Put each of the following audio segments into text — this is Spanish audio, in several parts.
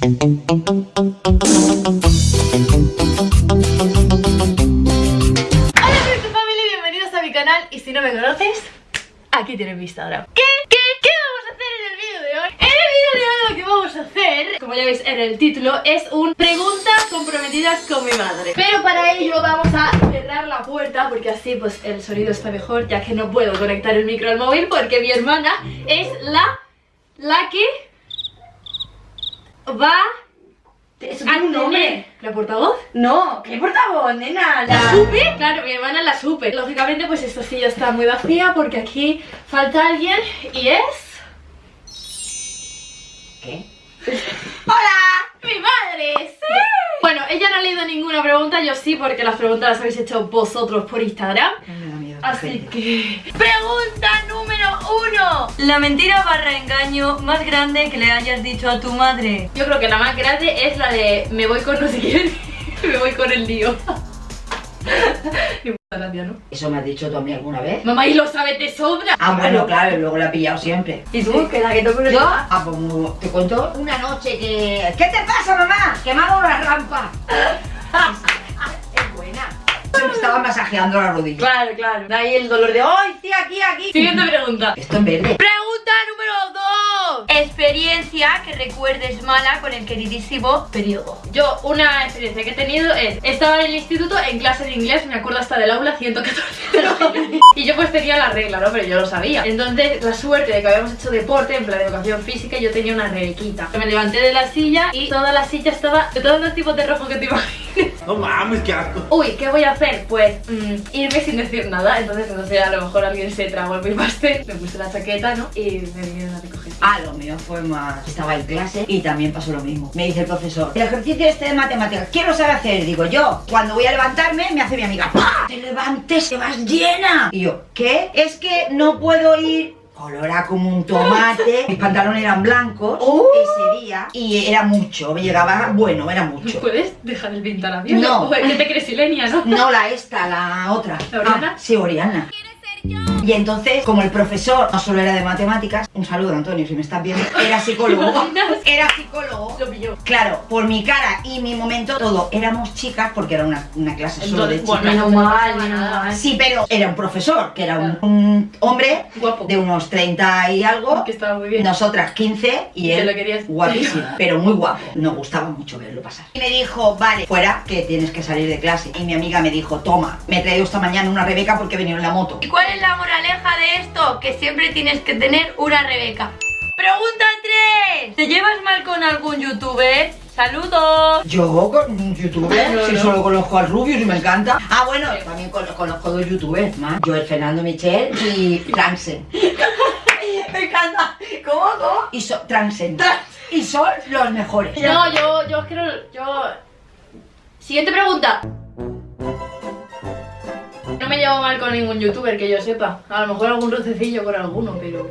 Family, bienvenidos a mi canal y si no me conoces, aquí tienes mi Instagram. ¿Qué? ¿Qué? ¿Qué vamos a hacer en el vídeo de hoy? En el vídeo de hoy lo que vamos a hacer, como ya veis en el título, es un preguntas comprometidas con mi madre. Pero para ello vamos a cerrar la puerta porque así pues el sonido está mejor ya que no puedo conectar el micro al móvil porque mi hermana es la, la que va ¿Eso a tiene un nombre? la portavoz. No, ¿qué portavoz, nena? ¿La supe? Claro, mi hermana la supe. Lógicamente, pues esta silla está muy vacía porque aquí falta alguien y es... ¿Qué? ¡Hola! ¡Mi madre! ¡Sí! Bueno, ella no ha leído ninguna pregunta, yo sí, porque las preguntas las habéis hecho vosotros por Instagram. Me da miedo. Así que... ¡Pregunta número uno! La mentira barra engaño más grande que le hayas dicho a tu madre. Yo creo que la más grande es la de me voy con no sé quién, me voy con el lío. Gracia, ¿no? ¿Eso me has dicho tú a mí alguna vez? Mamá, y lo sabe de sobra. Ah, bueno, claro, luego la he pillado siempre. ¿Y tú? Que la que te ¿Yo? Ah, pues te cuento una noche que... ¿Qué te pasa, mamá? Que me ha dado una rampa. Se me estaba masajeando la rodilla. Claro, claro. De ahí el dolor de... ¡Ay, sí, aquí, aquí! Siguiente pregunta. Esto en verde. Pregunta número 2. Experiencia que recuerdes mala con el queridísimo periodo. Yo, una experiencia que he tenido es, estaba en el instituto en clase de inglés, me acuerdo hasta del aula 114. y yo pues tenía la regla, ¿no? Pero yo lo sabía. Entonces, la suerte de que habíamos hecho deporte, en plan de educación física, yo tenía una rebequita. Me levanté de la silla y toda la silla estaba de todos los tipos de rojo que te imagines. No mames, qué asco. Uy, ¿qué voy a hacer? Pues mm, irme sin decir nada. Entonces, no sé, a lo mejor alguien se tragó mi pastel, me puse la chaqueta, ¿no? Y me vinieron a recoger. Ah, lo mío fue más... Estaba en clase y también pasó lo mismo. Me dice el profesor, el ejercicio este de matemáticas, ¿quién lo sabe hacer? Digo, yo. Cuando voy a levantarme, me hace mi amiga, ¡Pah! Te levantes, te vas llena. Y yo, ¿qué? Es que no puedo ir... Colora como un tomate, mis pantalones eran blancos ese día y era mucho, me llegaba, bueno, era mucho. ¿Puedes dejar el pintalabio? No. Uy, ¿Qué te crees, Silenia, no? No la esta, la otra. ¿La Oriana? Ah, sí, Oriana. Y entonces, como el profesor no solo era de matemáticas, un saludo Antonio, si me estás viendo, era psicólogo. Era psicólogo. Lo pilló. Claro, por mi cara y mi momento, todo. Éramos chicas porque era una, una clase solo de Entonces, chicas. bueno, Menos mal, menos mal. Sí, pero era un profesor, que era un, un hombre Guapo. de unos 30 y algo. Que estaba muy bien. Nosotras 15 y él lo querías. guapísimo, pero muy guapo. Nos gustaba mucho verlo pasar. Y me dijo, vale, fuera, que tienes que salir de clase. Y mi amiga me dijo, toma, me he traído esta mañana una Rebeca porque he venido en la moto. ¿Y cuál es la moraleja de esto? Que siempre tienes que tener una Rebeca. Pregunta 3. ¿Te llevas mal con algún youtuber? ¡Saludos! Yo con un youtuber, No, si no. solo conozco al Rubius y me encanta. Ah, bueno, también con- conozco dos youtubers más. Yo, el Fernando Michel y Transen. Me encanta. ¿Cómo? ¿Cómo? Y so, Transen. Y son los mejores. No, yo, yo creo, yo... Siguiente pregunta. Llevo mal con ningún youtuber que yo sepa. A lo mejor algún rocecillo con alguno, pero...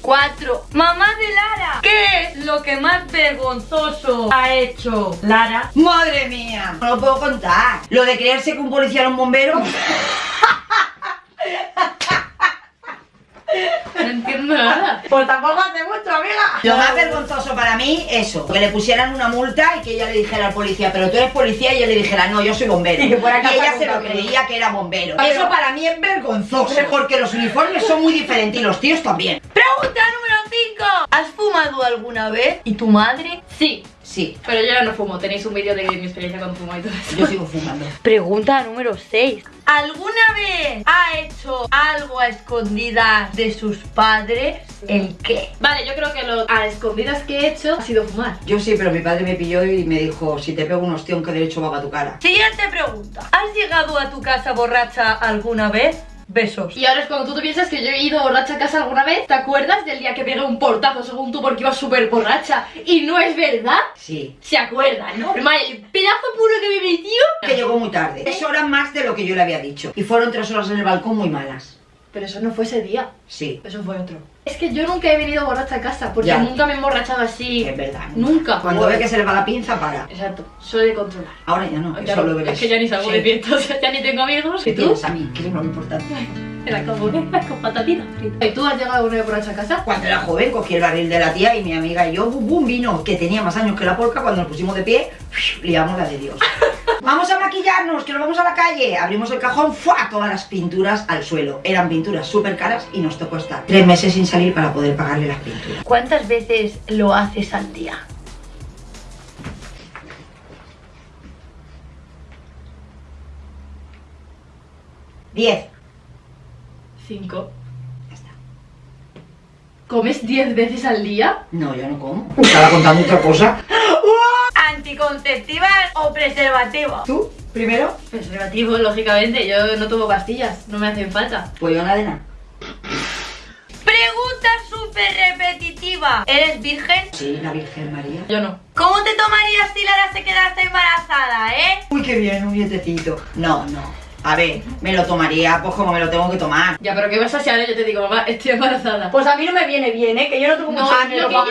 4. Mamá de Lara. ¿Qué es lo que más vergonzoso ha hecho Lara? ¡Madre mía! No lo puedo contar. Lo de creerse que un policía era un bombero. No entiendo nada. Pues tampoco hace mucho, amiga. Lo más vergonzoso para mí, eso. Que le pusieran una multa y que ella le dijera al policía, pero tú eres policía y ella le dijera, no, yo soy bombero. Y que Y ella se lo creía que era bombero. Pero- Eso para mí es vergonzoso. Porque los uniformes son muy diferentes y los tíos también. Pregunta número 5. ¿Has fumado alguna vez? ¿Y tu madre? Sí, Sí, pero yo ya no fumo. Tenéis un vídeo de mi experiencia con fumo y todo eso. yo sigo fumando. Pregunta número 6. ¿Alguna vez ha hecho algo a escondidas de sus padres? ¿El qué? Vale, yo creo que lo a escondidas que he hecho ha sido fumar. Yo sí, pero mi padre me pilló y me dijo, si te pego un ostión, ¿qué derecho va a tu cara? Siguiente pregunta. ¿Has llegado a tu casa borracha alguna vez? Besos. Y ahora es cuando tú te piensas que yo he ido borracha a casa alguna vez. ¿Te acuerdas del día que pegué un portazo según tú porque iba súper borracha? Y no es verdad. Sí. Se acuerdan, ¿no? Normal, el pedazo puro que me metió. Que llegó muy tarde. Tres horas más de lo que yo le había dicho. Y fueron tres horas en el balcón muy malas. Pero eso no fue ese día. Sí, Eso fue otro. Es que yo nunca he venido borracha a casa porque Ya. nunca me he emborrachado así. es verdad. Nunca. Cuando ve que se le va la pinza, para. Exacto, soy de controlar. Ahora ya no, que Claro, solo bebes. es que ya ni salgo Sí. de fiesta, o sea, ya ni tengo amigos. ¿Qué ¿Y tú? a mí? Que es lo importante. En la carbonera con patatitas fritas. ¿Y tú has llegado alguna vez borracha a casa? Cuando era joven cogí el barril de la tía y mi amiga y yo, bum, bum, vino, que tenía más años que la porca, cuando nos pusimos de pie, liamos la de Dios. Maquillarnos, que nos vamos a la calle. Abrimos el cajón, ¡fua! Todas las pinturas al suelo. Eran pinturas súper caras y nos tocó estar tres meses sin salir para poder pagarle las pinturas. ¿Cuántas veces lo haces al día? Diez. Cinco. Ya está. ¿Comes 10 veces al día? No, yo no como. Estaba contando otra cosa. ¿Anticonceptivas o preservativos? ¿Tú? ¿Primero? Preservativo, lógicamente. Yo no tomo pastillas, no me hacen falta. Pues yo nada de nada. Pregunta súper repetitiva. ¿Eres virgen? Sí, la Virgen María. Yo no. ¿Cómo te tomarías si Lara se quedase embarazada, eh? Uy, qué bien, un dietecito. No, no. A ver, me lo tomaría pues como me lo tengo que tomar. Ya, pero ¿qué vas a hacer? Yo te digo, mamá, estoy embarazada. Pues a mí no me viene bien, ¿eh? Que yo no tengo No, mucho lo dinero que yo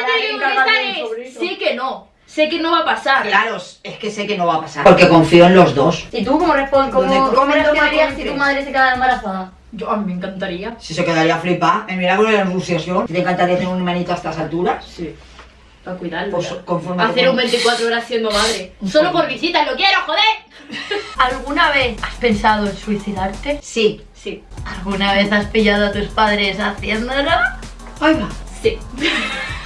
para te digo es, sé que no. Sé que no va a pasar. Claro, es que sé que no va a pasar. Porque confío en los dos. ¿Y tú cómo respondes? ¿Cómo, cómo reaccionarías si tu madre se quedara embarazada? Yo, a mí me encantaría. Si se quedaría flipada. El milagro de la anunciación. ¿Te encantaría tener un hermanito a estas alturas? Sí. Para cuidarlo. Pues Hacer un 24 horas siendo madre. Solo por visitas, lo quiero, joder. ¿Alguna vez has pensado en suicidarte? Sí. Sí. ¿Alguna vez has pillado a tus padres haciéndolo? Ahí va. Sí.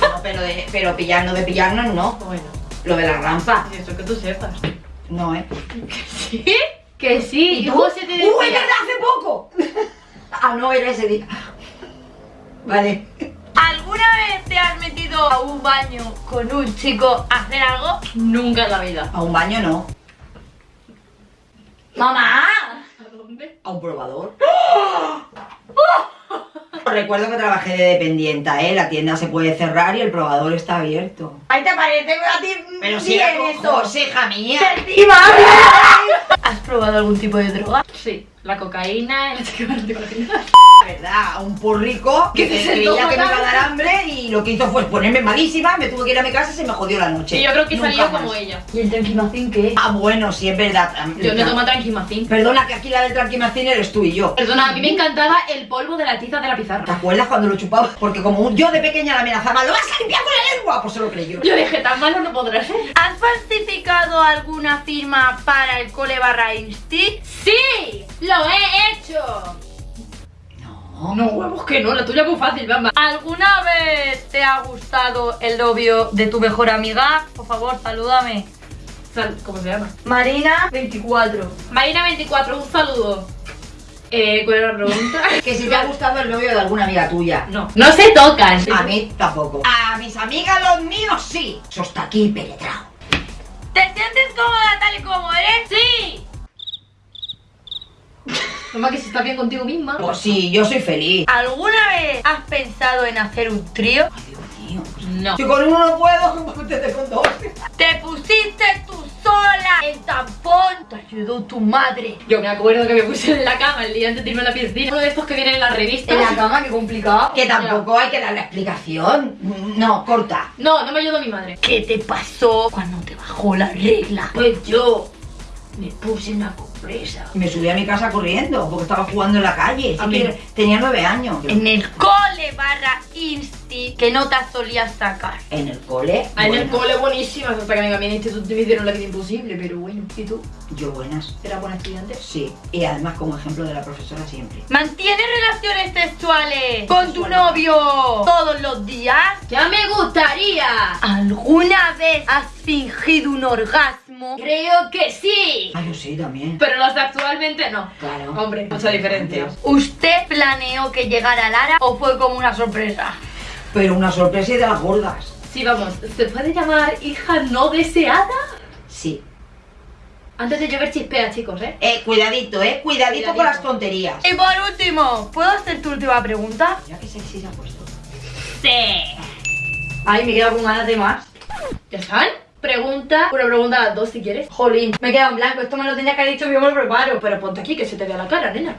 No, pero, de, pero pillarnos de pillarnos no. Bueno. Lo de la rampa. Eso que tú sepas. No, ¿eh? ¿Sí? Que sí. ¿Y tú? José te ¡Uh, es decía- verdad, hace poco! ah, no, era ese día. Vale. ¿Alguna vez te has metido a un baño con un chico a hacer algo? Nunca en la vida. A un baño no. ¡Mamá! ¿A dónde? A un probador. Recuerdo que trabajé de dependienta, ¿eh? La tienda se puede cerrar y el probador está abierto. Ahí te parece a ti Pero si era hija mía. ¿Has probado algún tipo de droga? Sí. La cocaína. Verdad, a un porrico que Que se creía que me iba a dar hambre y lo que hizo fue ponerme malísima, me tuve que ir a mi casa y se me jodió la noche. Y yo creo que Nunca salió más. como ella. ¿Y el tranquimacín qué? Ah, bueno, sí, es verdad. Yo no tomo tranquimacín. Perdona, que aquí la del tranquimacín eres tú y yo. Perdona, a mí me encantaba el polvo de la tiza de la ¿Te pizarra. acuerdas cuando lo chupaba? Porque como un- yo de pequeña la amenazaba, ¡lo vas a limpiar con la lengua! Pues se lo creyó. Yo dije, tan malo no podrá ser. ¿Has falsificado alguna firma para el cole barra insti? ¡Sí! ¡Lo he hecho! No. No, huevos que no, la tuya es muy fácil, vamos. ¿Alguna vez te ha gustado el novio de tu mejor amiga? Por favor, salúdame. Sal- ¿Cómo se llama? Marina 24. Marina24, un saludo. Eh, ¿cuál era la pregunta? Que si te ha gustado el novio de alguna amiga tuya. No. No se tocan. A mí tampoco. A mis amigas, los míos, sí. Eso está aquí penetrado. ¿Te sientes cómoda tal y como eres? ¡Sí! Mamá, que si estás bien contigo misma. Pues sí, yo soy feliz. ¿Alguna vez has pensado en hacer un trío? Ay, Dios mío. No. Si con uno no puedo, ¿cómo te con dos? ¿Te pusiste tú sola el tampón? ¿Te ayudó tu madre? Yo me acuerdo que me puse en la cama el día antes de irme a la piscina. Uno de estos que vienen en las revistas. En la cama, qué complicado. Que tampoco hay que dar la explicación. No, corta. No, no me ayudó mi madre. ¿Qué te pasó cuando te bajó la regla? Pues yo me puse una Me subí a mi casa corriendo porque estaba jugando en la calle. A mí. tenía nueve años. En el cole barra insti que notas solías sacar. En el cole. Ah, en el cole buenísimas, hasta que venga a mi instituto me hicieron la vida imposible, pero bueno. ¿Y tú? Yo buenas. ¿Eras buena estudiante? Sí. Y además como ejemplo de la profesora siempre. ¿Mantienes relaciones sexuales con tu novio todos los días? ¡Ya me gustaría! ¿Alguna vez has fingido un orgasmo? Creo que sí. Ah, yo sí también. Pero los de actualmente no. Claro. Hombre, mucha diferencia. ¿Usted planeó que llegara Lara o fue como una sorpresa? Pero una sorpresa y de las gordas. Sí, vamos, ¿se puede llamar hija no deseada? Sí. Antes de llover chispea, chicos, ¿eh? Eh, cuidadito, eh. Cuidadito, con las tonterías. Y por último, ¿puedo hacer tu última pregunta? Ya que sexy se ha puesto. Sí. Ay, me quedo con ganas de más. ¿Ya están? Pregunta, una pregunta a las dos si quieres. Jolín, me he quedado en blanco. Esto me lo tenía que haber dicho yo me lo preparo. Pero ponte aquí que se te vea la cara, nena.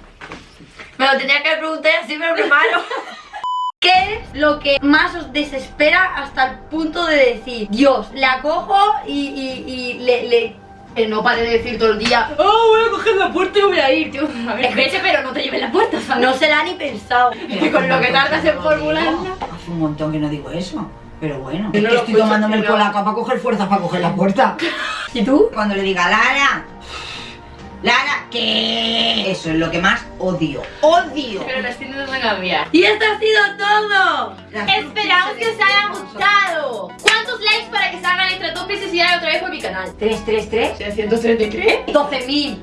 Me lo tenía que preguntar y así me lo preparo. ¿Qué es lo que más os desespera hasta el punto de decir, Dios, la cojo y, y- y le, le Que no pare de decir todo el día, oh, voy a coger la puerta y voy a ir, tío. A ver, vete, pero no te lleves la puerta, ¿sabes? No se la ha ni pensado. Con lo que tardas en formularla. Hace un montón que no digo eso. Pero bueno, Que es que estoy tomándome el que polaco para coger fuerza para coger la puerta. ¿Y tú? Cuando le diga Lara, Lara, ¿qué? Eso es lo que más odio. ¡Odio! Pero las tiendas van a cambiar. Y esto ha sido todo. Esperamos que os haya gustado. ¿Cuántos likes para que salga nuestra top y se sigan otra vez por mi canal? 333 633. 12.000 Ese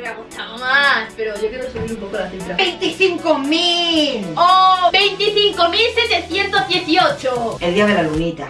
me ha gustado más, pero yo quiero subir un poco la cifra. ¡25.000! ¡Oh! ¡25.718! El día de la lunita.